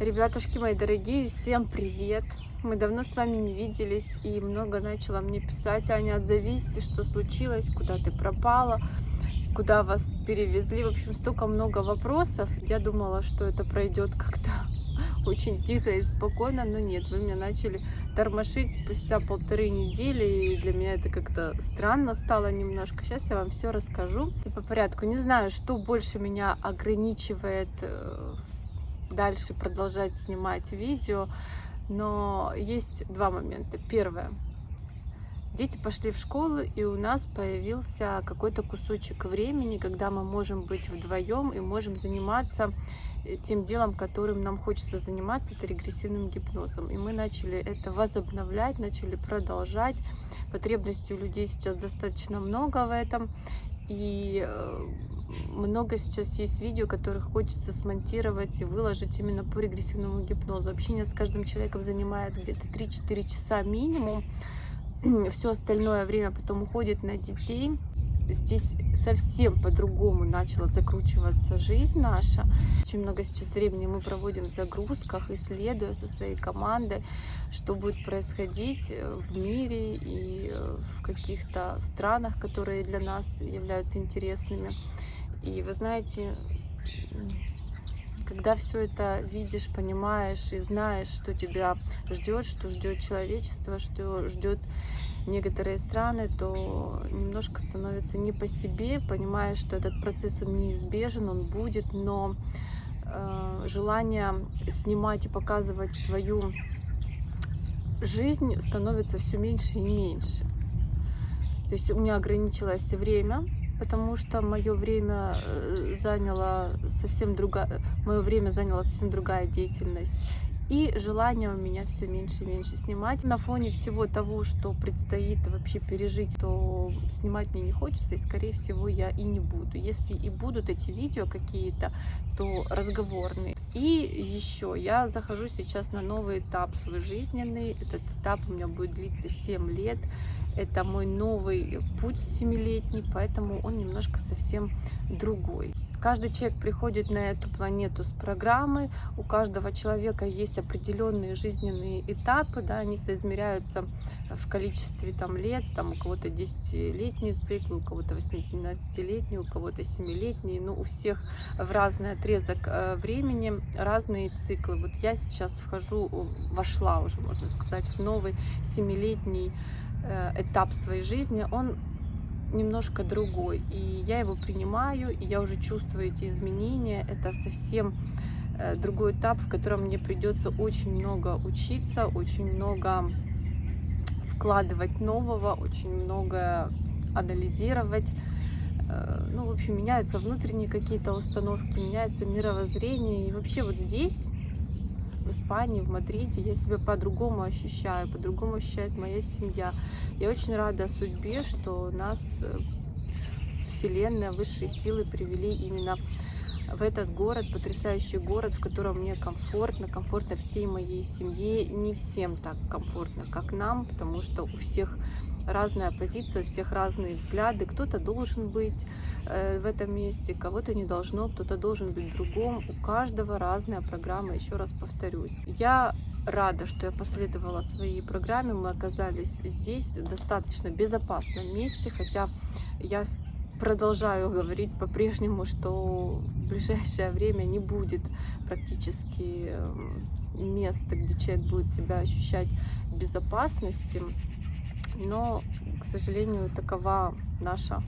Ребятушки мои дорогие, всем привет! Мы давно с вами не виделись и много начала мне писать. Аня, отзовись, что случилось, куда ты пропала, куда вас перевезли. В общем, столько много вопросов. Я думала, что это пройдет как-то очень тихо и спокойно, но нет, вы меня начали тормошить спустя полторы недели, и для меня это как-то странно стало немножко. Сейчас я вам все расскажу по порядку. Не знаю, что больше меня ограничивает э, дальше продолжать снимать видео, но есть два момента. Первое. Дети пошли в школу, и у нас появился какой-то кусочек времени, когда мы можем быть вдвоем и можем заниматься э, тем делом, которым нам хочется заниматься, это регрессивным гипнозом. И мы начали это возобновлять, начали продолжать. Потребностей у людей сейчас достаточно много в этом. И э, много сейчас есть видео, которых хочется смонтировать и выложить именно по регрессивному гипнозу. Общение с каждым человеком занимает где-то 3-4 часа минимум. Все остальное время потом уходит на детей. Здесь совсем по-другому начала закручиваться жизнь наша. Очень много сейчас времени мы проводим в загрузках, исследуя со своей командой, что будет происходить в мире и в каких-то странах, которые для нас являются интересными. И вы знаете, когда все это видишь, понимаешь и знаешь, что тебя ждет, что ждет человечество, что ждет некоторые страны, то немножко становится не по себе, понимаешь, что этот процесс он неизбежен, он будет, но э, желание снимать и показывать свою жизнь становится все меньше и меньше. То есть у меня ограничилось время, потому что мое время э, заняло совсем другая, мое время заняла совсем другая деятельность. И желание у меня все меньше и меньше снимать. На фоне всего того, что предстоит вообще пережить, то снимать мне не хочется, и скорее всего я и не буду. Если и будут эти видео какие-то, то разговорные. И еще я захожу сейчас на новый этап свой жизненный. Этот этап у меня будет длиться 7 лет. Это мой новый путь семилетний, поэтому он немножко совсем другой. Каждый человек приходит на эту планету с программой, у каждого человека есть определенные жизненные этапы, да, они соизмеряются в количестве там, лет, там, у кого-то 10-летний цикл, у кого-то 18-летний, у кого-то 7-летний, но у всех в разный отрезок э, времени разные циклы. Вот я сейчас вхожу, вошла уже, можно сказать, в новый 7-летний э, этап своей жизни. Он немножко другой. И я его принимаю, и я уже чувствую эти изменения. Это совсем э, другой этап, в котором мне придется очень много учиться, очень много вкладывать нового, очень много анализировать. Э, ну, в общем, меняются внутренние какие-то установки, меняется мировоззрение. И вообще вот здесь в Испании, в Мадриде, я себя по-другому ощущаю, по-другому ощущает моя семья. Я очень рада судьбе, что нас э, Вселенная, высшие силы привели именно в этот город, потрясающий город, в котором мне комфортно, комфортно всей моей семье. Не всем так комфортно, как нам, потому что у всех разная позиция, у всех разные взгляды. Кто-то должен быть э, в этом месте, кого-то не должно, кто-то должен быть другом. У каждого разная программа, еще раз повторюсь. Я рада, что я последовала своей программе. Мы оказались здесь, в достаточно безопасном месте, хотя я продолжаю говорить по-прежнему, что в ближайшее время не будет практически эм, места, где человек будет себя ощущать в безопасности но, к сожалению, такова наша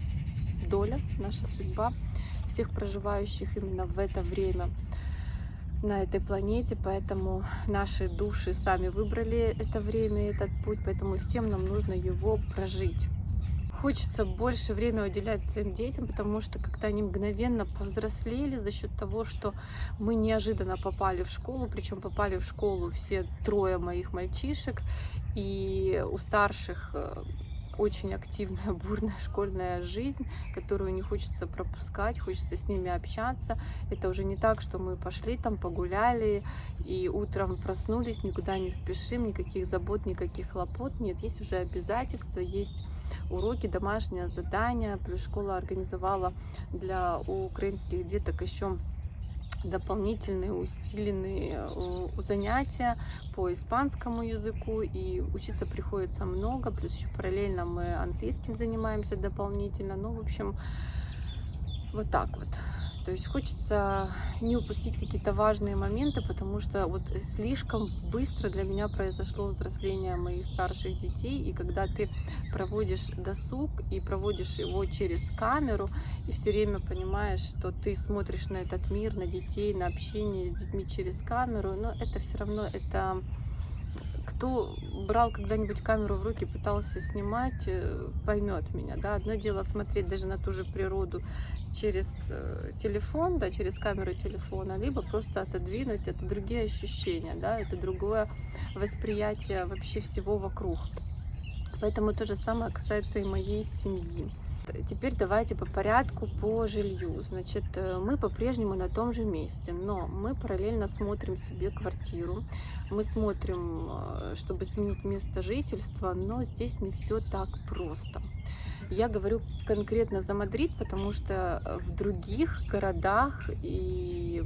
доля, наша судьба всех проживающих именно в это время на этой планете, поэтому наши души сами выбрали это время, этот путь, поэтому всем нам нужно его прожить. Хочется больше времени уделять своим детям, потому что когда они мгновенно повзрослели за счет того, что мы неожиданно попали в школу, причем попали в школу все трое моих мальчишек, и у старших э, очень активная, бурная школьная жизнь, которую не хочется пропускать, хочется с ними общаться. Это уже не так, что мы пошли там, погуляли, и утром проснулись, никуда не спешим, никаких забот, никаких хлопот. Нет, есть уже обязательства, есть уроки, домашнее задания. Плюс школа организовала для украинских деток еще дополнительные усиленные э, занятия по испанскому языку, и учиться приходится много, плюс еще параллельно мы английским занимаемся дополнительно, ну, в общем, вот так вот. То есть хочется не упустить какие-то важные моменты, потому что вот слишком быстро для меня произошло взросление моих старших детей. И когда ты проводишь досуг и проводишь его через камеру, и все время понимаешь, что ты смотришь на этот мир, на детей, на общение с детьми через камеру, но это все равно это кто брал когда-нибудь камеру в руки, пытался снимать, э, поймет меня. Да? Одно дело смотреть даже на ту же природу через э, телефон, да, через камеру телефона, либо просто отодвинуть, это другие ощущения, да, это другое восприятие вообще всего вокруг. Поэтому то же самое касается и моей семьи. Теперь давайте по порядку по жилью. Значит, э, мы по-прежнему на том же месте, но мы параллельно смотрим себе квартиру. Мы смотрим, э, чтобы сменить место жительства, но здесь не все так просто. Я говорю конкретно за Мадрид, потому что э, в других городах и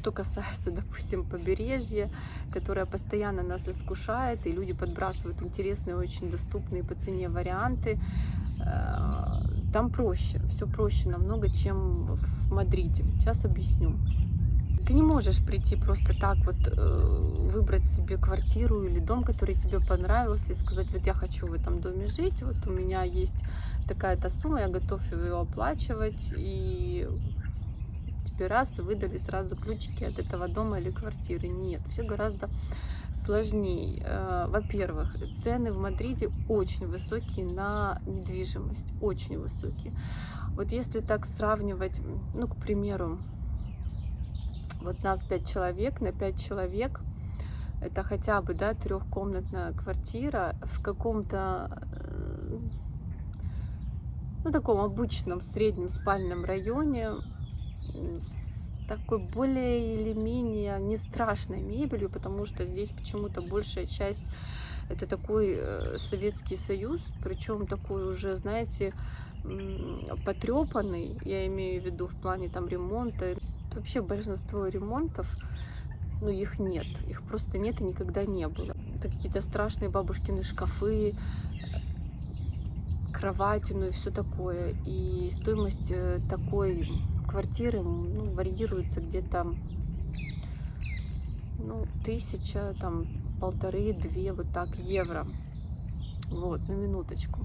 что касается, допустим, побережья, которое постоянно нас искушает, и люди подбрасывают интересные, очень доступные по цене варианты, э, там проще, все проще намного, чем в Мадриде. Сейчас объясню. Ты не можешь прийти просто так вот э, выбрать себе квартиру или дом, который тебе понравился, и сказать, вот я хочу в этом доме жить, вот у меня есть такая-то сумма, я готов ее оплачивать, и тебе раз и выдали сразу ключики от этого дома или квартиры. Нет, все гораздо сложнее. Э, во-первых, цены в Мадриде очень высокие на недвижимость, очень высокие. Вот если так сравнивать, ну, к примеру, вот нас пять человек, на пять человек это хотя бы, да, трехкомнатная квартира в каком-то, э, ну, таком обычном среднем спальном районе, такой более или менее не страшной мебелью, потому что здесь почему-то большая часть это такой э, Советский Союз, причем такой уже, знаете, потрепанный, я имею в виду в плане там ремонта, Вообще большинство ремонтов, ну их нет, их просто нет и никогда не было. Это какие-то страшные бабушкины шкафы, кровати, ну и все такое. И стоимость э, такой квартиры ну, варьируется где-то ну, тысяча, там, полторы-две, вот так, евро. Вот, на минуточку.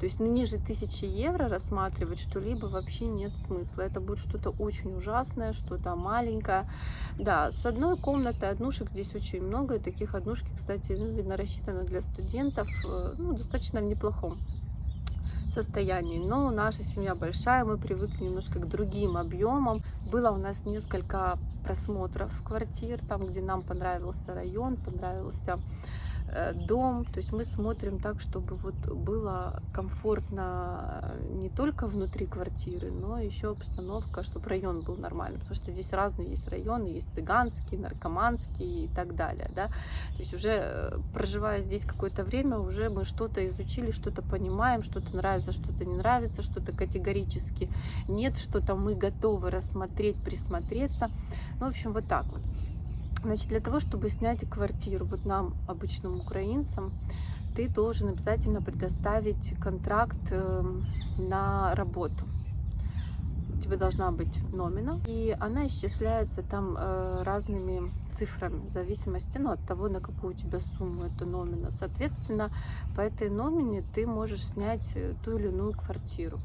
То есть ну, ниже 1000 евро рассматривать что-либо вообще нет смысла. Это будет что-то очень ужасное, что-то маленькое. Да, с одной комнатой однушек здесь очень много. И таких однушки, кстати, ну, видно, рассчитаны для студентов э, ну, достаточно в неплохом состоянии. Но наша семья большая, мы привыкли немножко к другим объемам. Было у нас несколько просмотров квартир, там, где нам понравился район, понравился дом, то есть мы смотрим так, чтобы вот было комфортно э, не только внутри квартиры, но еще обстановка, чтобы район был нормальный, потому что здесь разные есть районы, есть цыганские, наркоманские и так далее, да, то есть уже э, проживая здесь какое-то время, уже мы что-то изучили, что-то понимаем, что-то нравится, что-то не нравится, что-то категорически нет, что-то мы готовы рассмотреть, присмотреться, ну, в общем, вот так вот. Значит, для того, чтобы снять квартиру, вот нам, обычным украинцам, ты должен обязательно предоставить контракт эм, на работу. У тебя должна быть номина, и она исчисляется там э, разными цифрами, в зависимости ну, от того, на какую у тебя сумму это номина. Соответственно, по этой номине ты можешь снять э, ту или иную квартиру.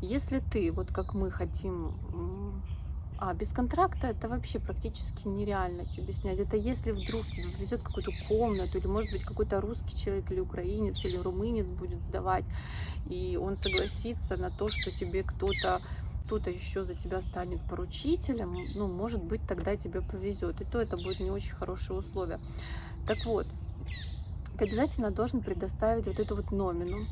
Если ты, вот как мы хотим а без контракта это вообще практически нереально тебе снять. Это если вдруг тебе повезет какую-то комнату, или может быть какой-то русский человек, или украинец, или румынец будет сдавать, и он согласится на то, что тебе кто-то кто-то еще за тебя станет поручителем, ну, может быть, тогда тебе повезет. И то это будет не очень хорошие условия. Так вот, ты обязательно должен предоставить вот эту вот номину.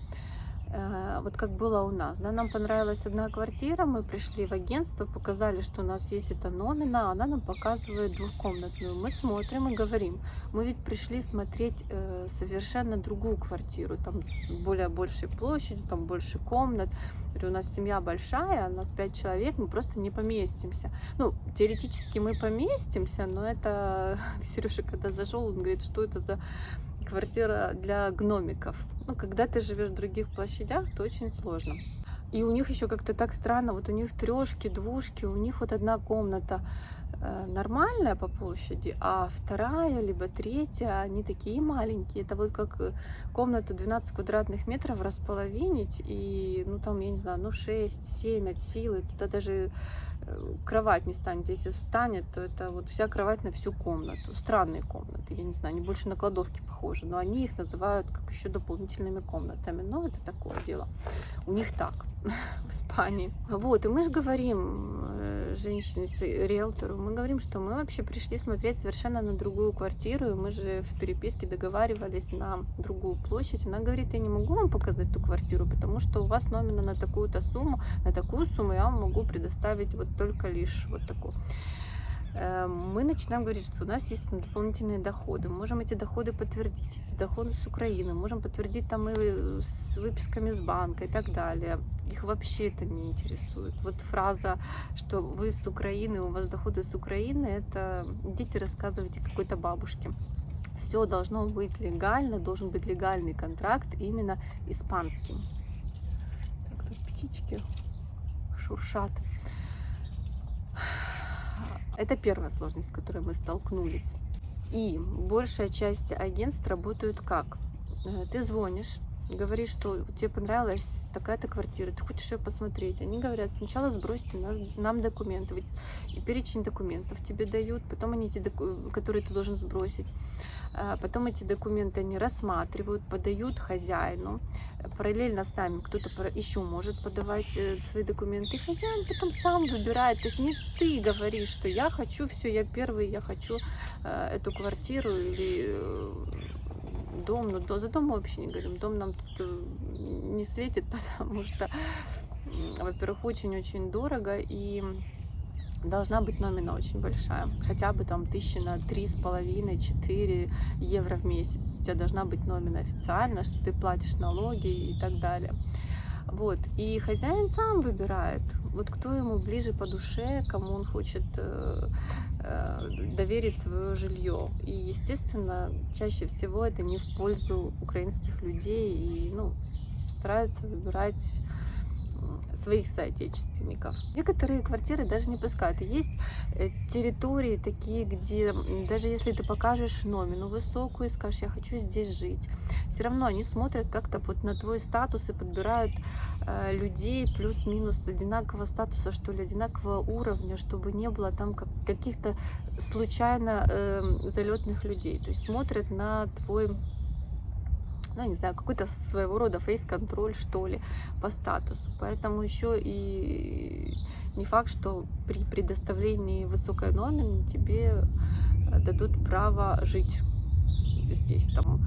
Э, вот как было у нас. Да, нам понравилась одна квартира, мы пришли в агентство, показали, что у нас есть эта номина, она нам показывает двухкомнатную. Мы смотрим и говорим, мы ведь пришли смотреть э, совершенно другую квартиру, там с более большей площадью, там больше комнат. У нас семья большая, у нас пять человек, мы просто не поместимся. Ну, теоретически мы поместимся, но это Сережа, когда зашел, он говорит, что это за квартира для гномиков. Ну, когда ты живешь в других площадях, то очень сложно. И у них еще как-то так странно, вот у них трешки, двушки, у них вот одна комната э, нормальная по площади, а вторая либо третья, они такие маленькие. Это вот как э, комнату 12 квадратных метров располовинить, и ну там, я не знаю, ну 6-7 от силы, туда даже кровать не станет. Если встанет, то это вот вся кровать на всю комнату. Странные комнаты, я не знаю, они больше на кладовки похожи, но они их называют как еще дополнительными комнатами. Но это такое дело. У них так в Испании. Вот, и мы же говорим э, женщине, риэлтору, мы говорим, что мы вообще пришли смотреть совершенно на другую квартиру, и мы же в переписке договаривались на другую площадь. Она говорит, я не могу вам показать ту квартиру, потому что у вас номер на такую-то сумму, на такую сумму я вам могу предоставить вот только лишь вот такую мы начинаем говорить, что у нас есть дополнительные доходы, мы можем эти доходы подтвердить, эти доходы с Украины, можем подтвердить там и с выписками с банка и так далее. Их вообще это не интересует. Вот фраза, что вы с Украины, у вас доходы с Украины, это идите рассказывайте какой-то бабушке. Все должно быть легально, должен быть легальный контракт именно испанским. Так, тут птички шуршат. Это первая сложность, с которой мы столкнулись. И большая часть агентств работают как? Э, ты звонишь, говоришь, что тебе понравилась такая-то квартира, ты хочешь ее посмотреть. Они говорят, сначала сбросьте нас, нам документы. И перечень документов тебе дают, потом они эти, которые ты должен сбросить. А, потом эти документы они рассматривают, подают хозяину. Параллельно с нами кто-то еще может подавать э, свои документы. Хозяин потом сам выбирает. То есть не ты говоришь, что я хочу, все, я первый, я хочу э, эту квартиру или э, дом. Но за дом мы вообще не говорим. Дом нам тут не светит, потому что, во-первых, очень-очень дорого. И должна быть номина очень большая. Хотя бы там тысячи на три с половиной, четыре евро в месяц. У тебя должна быть номина официально, что ты платишь налоги и так далее. Вот. И хозяин сам выбирает, вот кто ему ближе по душе, кому он хочет э, э, доверить свое жилье. И, естественно, чаще всего это не в пользу украинских людей и ну, стараются выбирать своих соотечественников. Некоторые квартиры даже не пускают. Есть э, территории такие, где даже если ты покажешь номину высокую и скажешь, я хочу здесь жить, все равно они смотрят как-то вот на твой статус и подбирают э, людей плюс-минус одинакового статуса, что ли, одинакового уровня, чтобы не было там как, каких-то случайно э, залетных людей. То есть смотрят на твой ну, не знаю, какой-то своего рода фейс-контроль, что ли, по статусу. Поэтому еще и не факт, что при предоставлении высокой номины тебе э, дадут право жить здесь, там,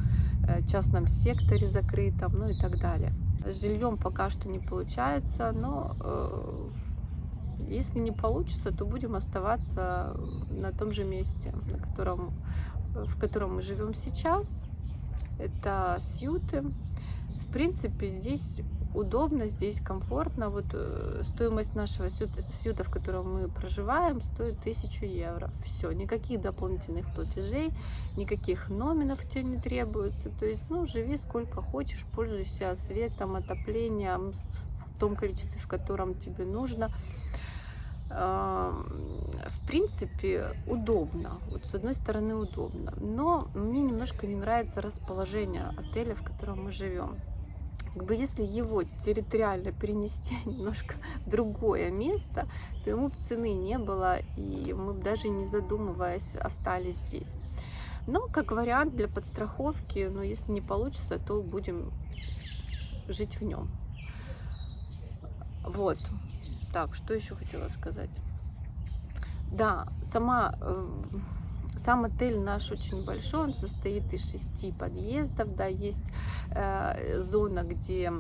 э, частном секторе закрытом, ну и так далее. С жильем пока что не получается, но э, если не получится, то будем оставаться на том же месте, на котором, в котором мы живем сейчас это сьюты. В принципе, здесь удобно, здесь комфортно. Вот э, стоимость нашего сьюта, сьюта, в котором мы проживаем, стоит 1000 евро. Все, никаких дополнительных платежей, никаких номинов тебе не требуется. То есть, ну, живи сколько хочешь, пользуйся светом, отоплением в том количестве, в котором тебе нужно в принципе, удобно. Вот с одной стороны удобно. Но мне немножко не нравится расположение отеля, в котором мы живем. Как бы если его территориально перенести немножко в другое место, то ему цены не было, и мы даже не задумываясь остались здесь. Но как вариант для подстраховки, но если не получится, то будем жить в нем. Вот. Так, что еще хотела сказать? Да, сама э, Сам отель наш очень большой, он состоит из шести подъездов, да, есть э, зона, где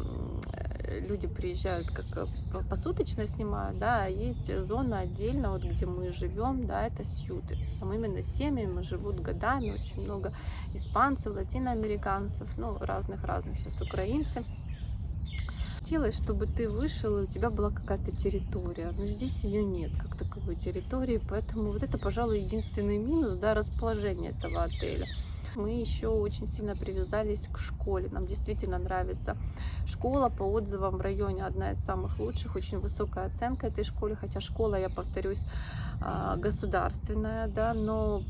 люди приезжают как э, посуточно снимают, да, а есть зона отдельно, вот где мы живем, да, это сюты. Там именно семьями живут годами, очень много испанцев, латиноамериканцев, ну, разных-разных сейчас украинцев хотелось, чтобы ты вышел, и у тебя была какая-то территория. Но здесь ее нет, как таковой территории. Поэтому вот это, пожалуй, единственный минус, да, расположение этого отеля. Мы еще очень сильно привязались к школе. Нам действительно нравится школа. По отзывам в районе одна из самых лучших. Очень высокая оценка этой школе. Хотя школа, я повторюсь, а, государственная, да, но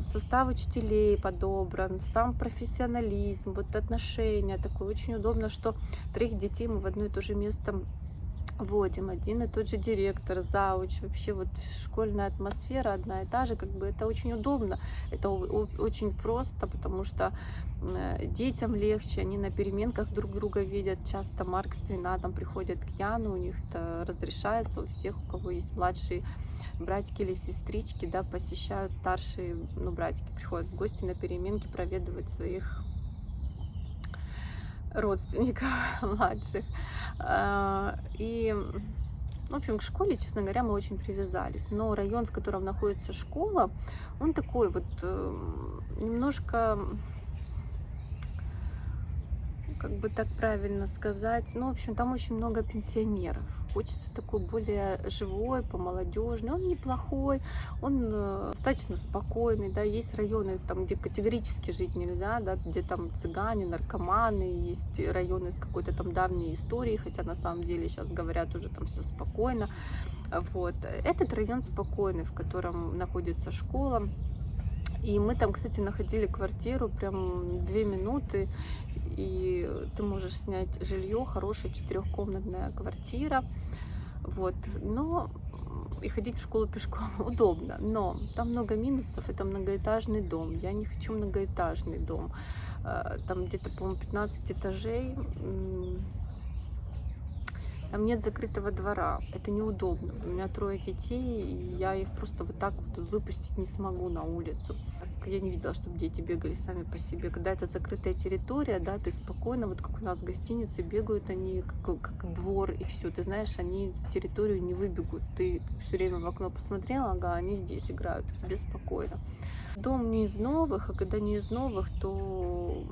состав учителей подобран, сам профессионализм, вот отношения такое. Очень удобно, что троих детей мы в одно и то же место вводим. Один и тот же директор, зауч, вообще вот школьная атмосфера одна и та же, как бы это очень удобно, это очень просто, потому что детям легче, они на переменках друг друга видят, часто Марк с Ренатом приходят к Яну, у них это разрешается, у всех, у кого есть младшие братики или сестрички, да, посещают старшие, ну, братики приходят в гости на переменки проведывать своих родственников младших. А, и, в общем, к школе, честно говоря, мы очень привязались. Но район, в котором находится школа, он такой вот эм, немножко как бы так правильно сказать. Ну, в общем, там очень много пенсионеров. Хочется такой более живой, помолодежный. Он неплохой, он э, достаточно спокойный, да. Есть районы, там, где категорически жить нельзя, да, где там цыгане, наркоманы, есть районы с какой-то там давней историей, хотя на самом деле сейчас говорят уже там все спокойно. Вот. Этот район спокойный, в котором находится школа. И мы там, кстати, находили квартиру прям две минуты и ты можешь снять жилье, хорошая четырехкомнатная квартира, вот, но и ходить в школу пешком удобно, но там много минусов, это многоэтажный дом, я не хочу многоэтажный дом, э, там где-то, по-моему, 15 этажей, там нет закрытого двора, это неудобно. У меня трое детей, и я их просто вот так вот выпустить не смогу на улицу. Я не видела, чтобы дети бегали сами по себе. Когда это закрытая территория, да, ты спокойно, вот как у нас в гостинице, бегают они как, как двор, и все. Ты знаешь, они территорию не выбегут. Ты все время в окно посмотрела, ага, они здесь играют, тебе спокойно. Дом не из новых, а когда не из новых, то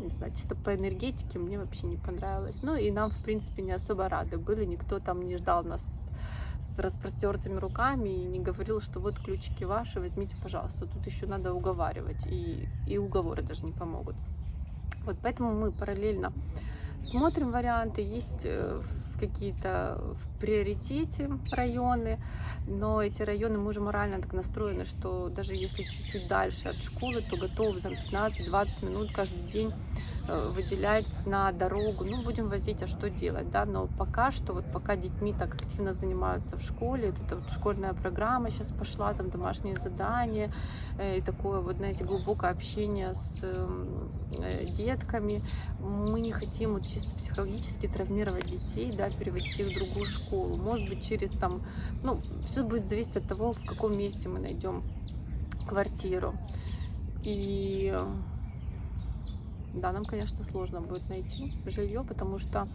не знаю, чисто по энергетике мне вообще не понравилось. Ну и нам, в принципе, не особо рады были, никто там не ждал нас с распростертыми руками и не говорил, что вот ключики ваши, возьмите, пожалуйста. Тут еще надо уговаривать, и, и уговоры даже не помогут. Вот поэтому мы параллельно смотрим варианты, есть э, какие-то в приоритете районы, но эти районы мы уже морально так настроены, что даже если чуть-чуть дальше от школы, то готовы там 15-20 минут каждый день выделять на дорогу, ну, будем возить, а что делать, да, но пока что, вот пока детьми так активно занимаются в школе, вот эта вот школьная программа сейчас пошла, там домашние задания, э, и такое вот, знаете, глубокое общение с эм, э, детками, мы не хотим вот чисто психологически травмировать детей, да, переводить их в другую школу, может быть, через там, ну, все будет зависеть от того, в каком месте мы найдем квартиру, и да, нам, конечно, сложно будет найти жилье, потому что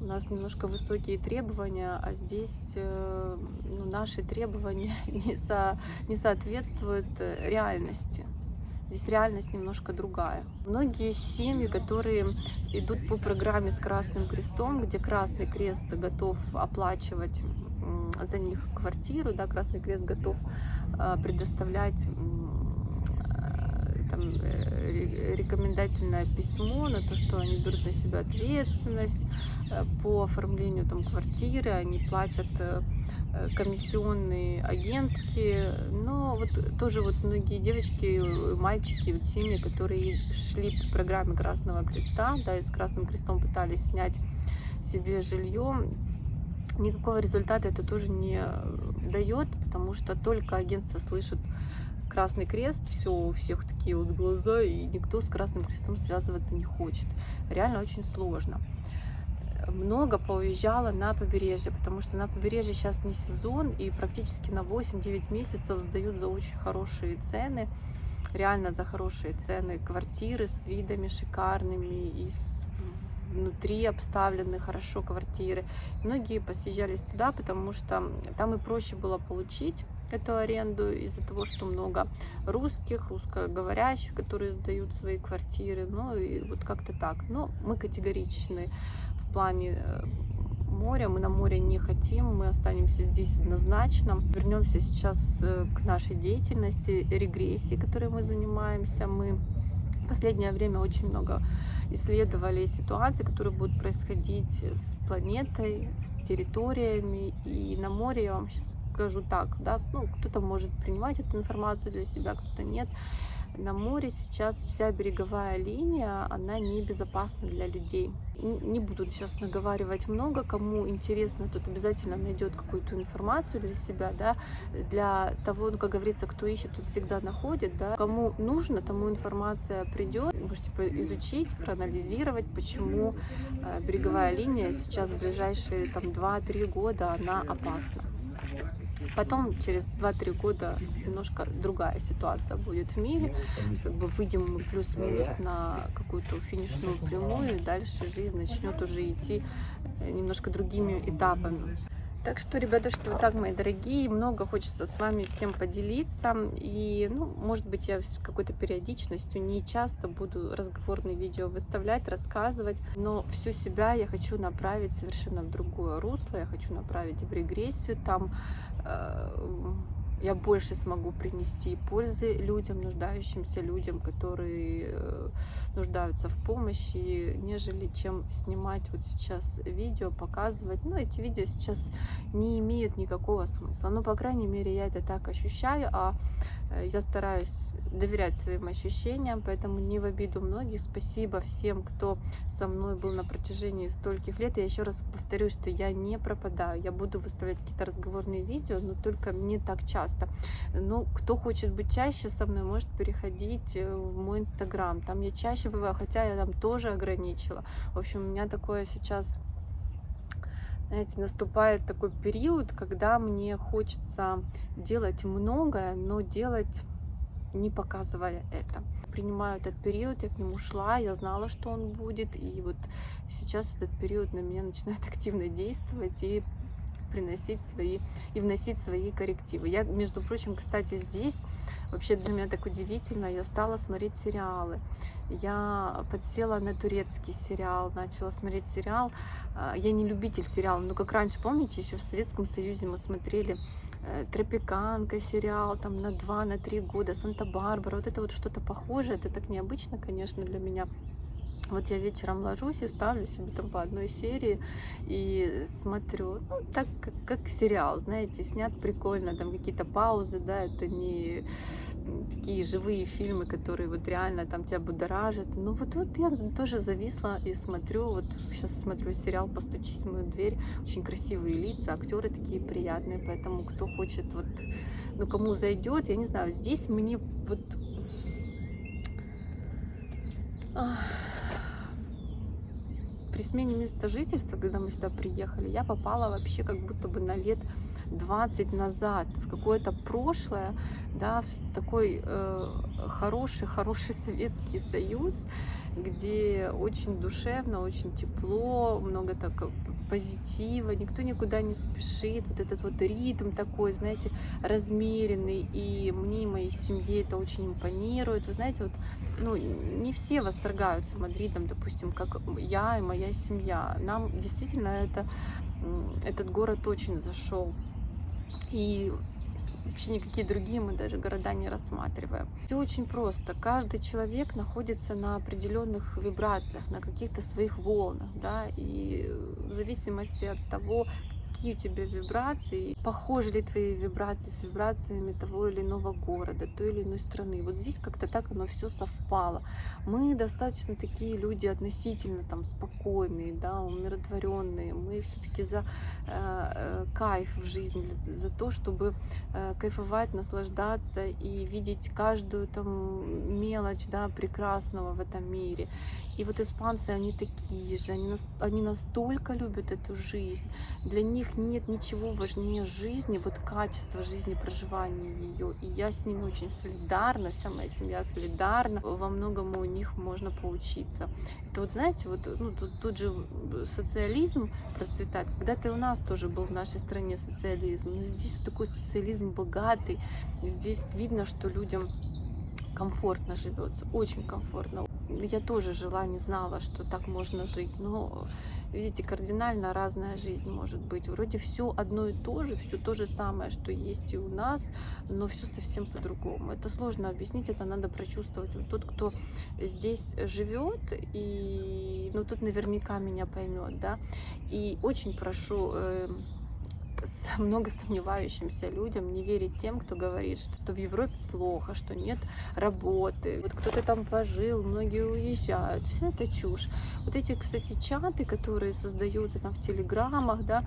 у нас немножко высокие требования, а здесь э, ну, наши требования не, со, не соответствуют э, реальности. Здесь реальность немножко другая. Многие семьи, которые идут по программе с Красным Крестом, где Красный Крест готов оплачивать за них квартиру, да, Красный Крест готов э, предоставлять там, э, рекомендательное письмо на то, что они берут на себя ответственность э, по оформлению там, квартиры, они платят э, комиссионные агентские, но вот тоже вот многие девочки, мальчики, вот семьи, которые шли по программе Красного Креста, да, и с Красным Крестом пытались снять себе жилье, никакого результата это тоже не дает, потому что только агентство слышит Красный Крест, все, у всех такие вот глаза, и никто с Красным Крестом связываться не хочет. Реально очень сложно. много поуезжало на побережье, потому что на побережье сейчас не сезон, и практически на 8-9 месяцев сдают за очень хорошие цены, реально за хорошие цены квартиры с видами шикарными, и внутри обставлены хорошо квартиры. Многие посъезжались туда, потому что там и проще было получить эту аренду из-за того, что много русских, русскоговорящих, которые сдают свои квартиры. Ну и вот как-то так. Но мы категоричны в плане э, моря. Мы на море не хотим, мы останемся здесь однозначно. Вернемся сейчас э, к нашей деятельности, регрессии, которой мы занимаемся. Мы в последнее время очень много исследовали ситуации, которые будут происходить с планетой, с территориями. И на море я вам сейчас скажу так, да, ну, кто-то может принимать эту информацию для себя, кто-то нет. На море сейчас вся береговая линия, она небезопасна для людей. Не буду сейчас наговаривать много, кому интересно, тот обязательно найдет какую-то информацию для себя, да, для того, ну, как говорится, кто ищет, тот всегда находит, да. Кому нужно, тому информация придет, можете изучить, проанализировать, почему э, береговая линия сейчас в ближайшие там 2-3 года, она опасна. Потом, через 2-3 года, немножко другая ситуация будет в мире. Как бы выйдем мы плюс-минус на какую-то финишную прямую, и дальше жизнь начнет уже идти немножко другими этапами. Так что, ребятушки, вот так, мои дорогие, много хочется с вами всем поделиться. И, ну, может быть, я с какой-то периодичностью не часто буду разговорные видео выставлять, рассказывать, но всю себя я хочу направить совершенно в другое русло, я хочу направить в регрессию, там э, я больше смогу принести пользы людям, нуждающимся людям, которые э, нуждаются в помощи, нежели чем снимать вот сейчас видео, показывать. Ну, эти видео сейчас не имеют никакого смысла. Ну, по крайней мере, я это так ощущаю, а Э, я стараюсь доверять своим ощущениям, поэтому не в обиду многих. Спасибо всем, кто со мной был на протяжении стольких лет. Я еще раз повторю, что я не пропадаю. Я буду выставлять какие-то разговорные видео, но только не так часто. Но кто хочет быть чаще со мной, может переходить э, в мой инстаграм. Там я чаще бываю, хотя я там тоже ограничила. В общем, у меня такое сейчас знаете, наступает такой период, когда мне хочется делать многое, но делать не показывая это. Принимаю этот период, я к нему шла, я знала, что он будет, и вот сейчас этот период на меня начинает активно действовать и приносить свои и вносить свои коррективы. Я, между прочим, кстати, здесь вообще для меня так удивительно, я стала смотреть сериалы. Я подсела на турецкий сериал, начала смотреть сериал. А, я не любитель сериала, но как раньше, помните, еще в Советском Союзе мы смотрели э, Тропиканка сериал, там на два, на три года, Санта-Барбара, вот это вот что-то похожее, это так необычно, конечно, для меня. Вот я вечером ложусь и ставлю себе там по одной серии и смотрю, ну, так как, как сериал, знаете, снят прикольно, там какие-то паузы, да, это не такие живые фильмы, которые вот реально там тебя будоражат. Ну вот, вот я тоже зависла и смотрю, вот сейчас смотрю сериал «Постучись в мою дверь», очень красивые лица, актеры такие приятные, поэтому кто хочет вот, ну кому зайдет, я не знаю, здесь мне вот... Ах при смене места жительства, когда мы сюда приехали, я попала вообще как будто бы на лет 20 назад, в какое-то прошлое, да, в такой э, хороший, хороший Советский Союз, где очень душевно, очень тепло, много так позитива, никто никуда не спешит, вот этот вот ритм такой, знаете, размеренный, и мне и моей семье это очень импонирует. Вы знаете, вот, ну, не все восторгаются Мадридом, допустим, как я и моя семья. Нам действительно это, этот город очень зашел. И вообще никакие другие мы даже города не рассматриваем. Все очень просто. Каждый человек находится на определенных вибрациях, на каких-то своих волнах, да, и в зависимости от того, какие у тебя вибрации, похожи ли твои вибрации с вибрациями того или иного города, той или иной страны. Вот здесь как-то так оно все совпало. Мы достаточно такие люди относительно там спокойные, да, умиротворенные. Мы все-таки за э, э, кайф в жизни, за то, чтобы э, кайфовать, наслаждаться и видеть каждую там мелочь, да, прекрасного в этом мире. И вот испанцы, они такие же, они, они настолько любят эту жизнь. Для них нет ничего важнее жизни, вот качество жизни, проживания ее. И я с ними очень солидарна, вся моя семья солидарна. Во многом у них можно поучиться. Это вот, знаете, вот ну, тут, тут же социализм процветает. Когда-то у нас тоже был в нашей стране социализм. Но здесь вот такой социализм богатый. Здесь видно, что людям комфортно живется, очень комфортно. Я тоже жила, не знала, что так можно жить, но видите, кардинально разная жизнь может быть. Вроде все одно и то же, все то же самое, что есть и у нас, но все совсем по-другому. Это сложно объяснить, это надо прочувствовать. Вот тот, кто здесь живет, и ну тут наверняка меня поймет, да. И очень прошу э, много сомневающимся людям не верить тем, кто говорит, что в Европе плохо, что нет работы. Вот кто-то там пожил, многие уезжают. Все это чушь. Вот эти, кстати, чаты, которые создаются там в телеграмах, да,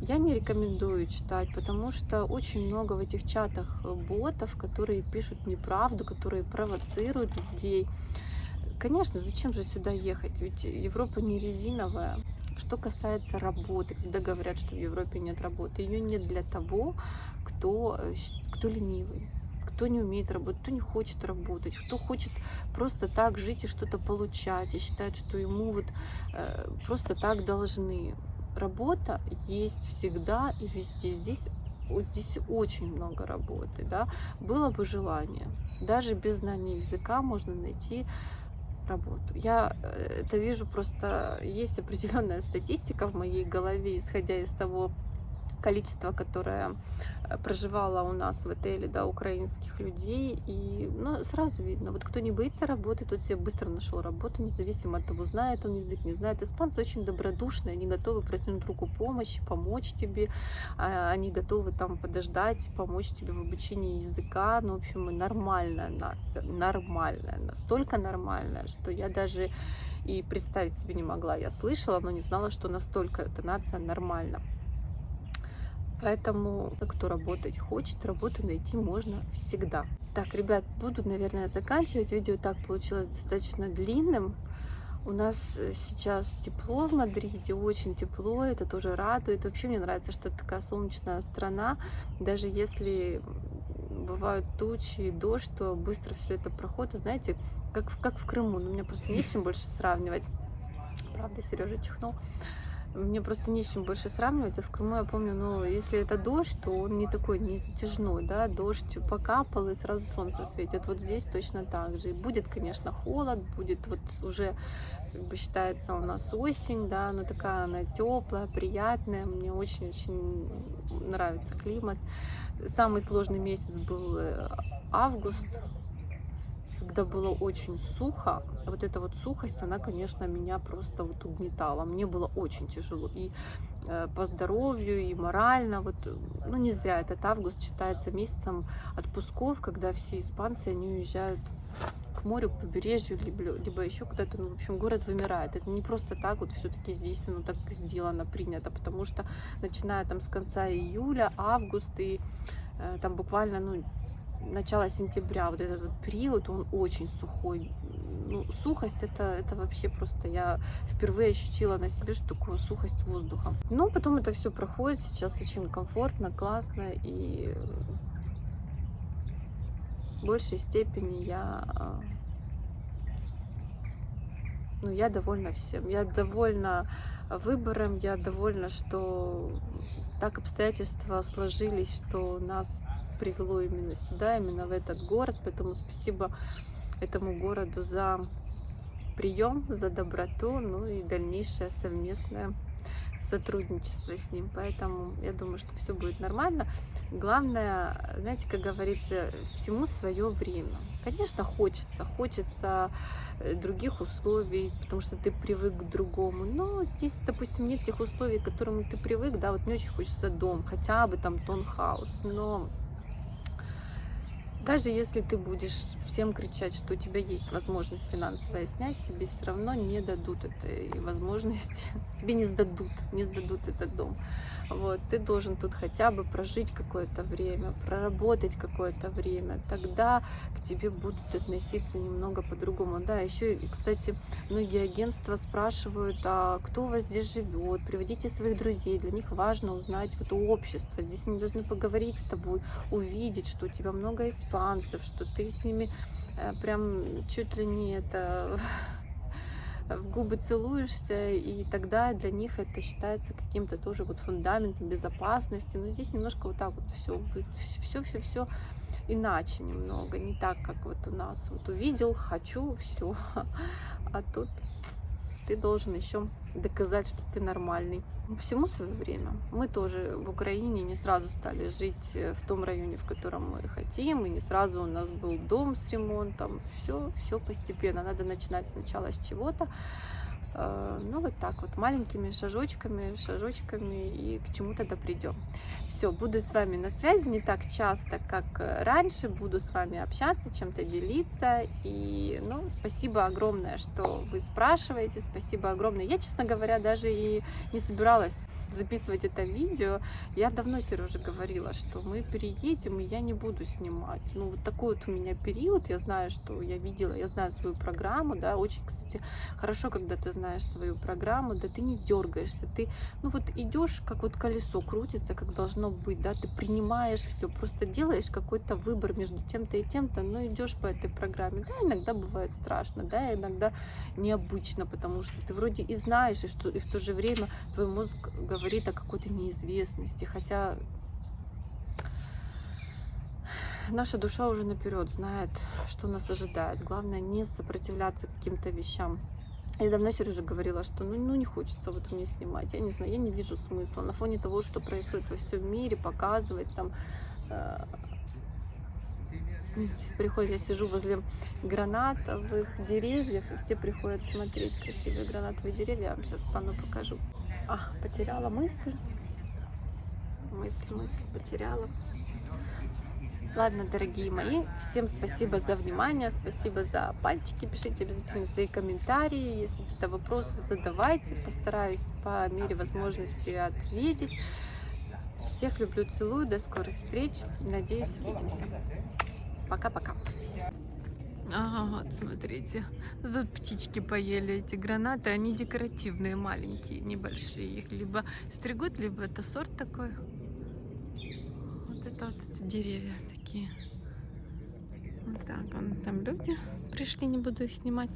я не рекомендую читать, потому что очень много в этих чатах ботов, которые пишут неправду, которые провоцируют людей. Конечно, зачем же сюда ехать? Ведь Европа не резиновая. Что касается работы, когда говорят, что в Европе нет работы, ее нет для того, кто, э, кто ленивый, кто не умеет работать, кто не хочет работать, кто хочет просто так жить и что-то получать, и считает, что ему вот э, просто так должны. Работа есть всегда и везде. Здесь здесь очень много работы, да, было бы желание. Даже без знания языка можно найти работу. Я э, это вижу просто, есть определенная статистика в моей голове, исходя из того количество, которое э, проживало у нас в отеле, да, украинских людей, и ну, сразу видно, вот кто не боится работы, тот себе быстро нашел работу, независимо от того, знает он язык, не знает. Испанцы очень добродушные, они готовы протянуть руку помощи, помочь тебе, а, они готовы там подождать, помочь тебе в обучении языка, ну, в общем, нормальная нация, нормальная, настолько нормальная, что я даже и представить себе не могла. Я слышала, но не знала, что настолько эта нация нормальна. Поэтому, кто работать хочет, работу найти можно всегда. Так, ребят, буду, наверное, заканчивать. Видео так получилось достаточно длинным. У нас э, сейчас тепло в Мадриде, очень тепло, это тоже радует. Вообще мне нравится, что это такая солнечная страна. Даже если бывают тучи и дождь, то быстро все это проходит. Знаете, как, в, как в Крыму. Но ну, мне просто не с чем больше сравнивать. Правда, Сережа чихнул. Мне просто не с чем больше сравнивать. А в Крыму я помню, ну, если это дождь, то он не такой, не затяжной, да, дождь покапал и сразу солнце светит. Вот здесь точно так же. И будет, конечно, холод, будет вот уже, как бы считается, у нас осень, да, но такая она теплая, приятная. Мне очень-очень нравится климат. Самый сложный месяц был э, август, когда было очень сухо, вот эта вот сухость, она, конечно, меня просто вот угнетала. Мне было очень тяжело и э, по здоровью, и морально. Вот, ну, не зря этот август считается месяцем отпусков, когда все испанцы, они уезжают к морю, к побережью, либо, либо еще куда-то, ну, в общем, город вымирает. Это не просто так, вот все-таки здесь оно так сделано, принято, потому что начиная там с конца июля, август и э, там буквально, ну, начала сентября, вот этот вот период, он очень сухой. Ну, сухость это, это вообще просто я впервые ощутила на себе, что такое сухость воздуха. Но потом это все проходит, сейчас очень комфортно, классно и в большей степени я а, ну, я довольна всем. Я довольна выбором, я довольна, что так обстоятельства сложились, что нас привело именно сюда, именно в этот город. Поэтому спасибо этому городу за прием, за доброту, ну и дальнейшее совместное сотрудничество с ним. Поэтому я думаю, что все будет нормально. Главное, знаете, как говорится, всему свое время. Конечно, хочется, хочется э, других условий, потому что ты привык к другому. Но здесь, допустим, нет тех условий, к которым ты привык, да, вот мне очень хочется дом, хотя бы там тонхаус, но даже если ты будешь всем кричать, что у тебя есть возможность финансовая снять, тебе все равно не дадут этой возможности, тебе не сдадут, не сдадут этот дом. Вот, ты должен тут хотя бы прожить какое-то время, проработать какое-то время, тогда к тебе будут относиться немного по-другому. Да, еще, кстати, многие агентства спрашивают, а кто у вас здесь живет, приводите своих друзей, для них важно узнать вот общество, здесь они должны поговорить с тобой, увидеть, что у тебя много испанцев, что ты с ними э, прям чуть ли не это в губы целуешься, и тогда для них это считается каким-то тоже вот фундаментом безопасности. Но здесь немножко вот так вот все, все, все, все иначе немного, не так, как вот у нас. Вот увидел, хочу, все. А тут ты должен еще доказать, что ты нормальный. Всему свое время. Мы тоже в Украине не сразу стали жить э, в том районе, в котором мы хотим, и не сразу у нас был дом с ремонтом. Все, все постепенно. Надо начинать сначала с чего-то. Э, ну, вот так вот, маленькими шажочками, шажочками, и к чему тогда придем. Все, буду с вами на связи не так часто, как э, раньше, буду с вами общаться, чем-то делиться, и, ну, спасибо огромное, что вы спрашиваете, спасибо огромное. Я, честно говоря, даже и не собиралась записывать это видео, я давно Сереже говорила, что мы переедем, и я не буду снимать. Ну, вот такой вот у меня период, я знаю, что я видела, я знаю свою программу, да, очень, кстати, хорошо, когда ты знаешь свою программу, да, ты не дергаешься, ты, ну, вот идешь, как вот колесо крутится, как должно быть, да, ты принимаешь все, просто делаешь какой-то выбор между тем-то и тем-то, но идешь по этой программе, да, иногда бывает страшно, да, иногда необычно, потому что ты вроде и знаешь, и, что, и в то же время твой мозг говорит о какой-то неизвестности, хотя наша душа уже наперед знает, что нас ожидает. Главное не сопротивляться каким-то вещам. Я давно Сереже говорила, что ну, ну не хочется вот мне снимать. Я не знаю, я не вижу смысла. На фоне того, что происходит во всем мире, показывать там э, приходят, я сижу возле гранатовых деревьев, и все приходят смотреть красивые гранатовые деревья. Я вам сейчас пану покажу. А, потеряла мысль. Мысль, мысль потеряла. Ладно, дорогие мои, всем спасибо за внимание, спасибо за пальчики, пишите обязательно свои комментарии, если какие-то вопросы задавайте, постараюсь по мере возможности ответить. Всех люблю, целую, до скорых встреч, надеюсь, увидимся. Пока-пока. Ага, вот смотрите. Тут птички поели эти гранаты. Они декоративные, маленькие, небольшие. Их либо стригут, либо это сорт такой. Вот это вот эти деревья такие. Вот так, вон там люди пришли, не буду их снимать.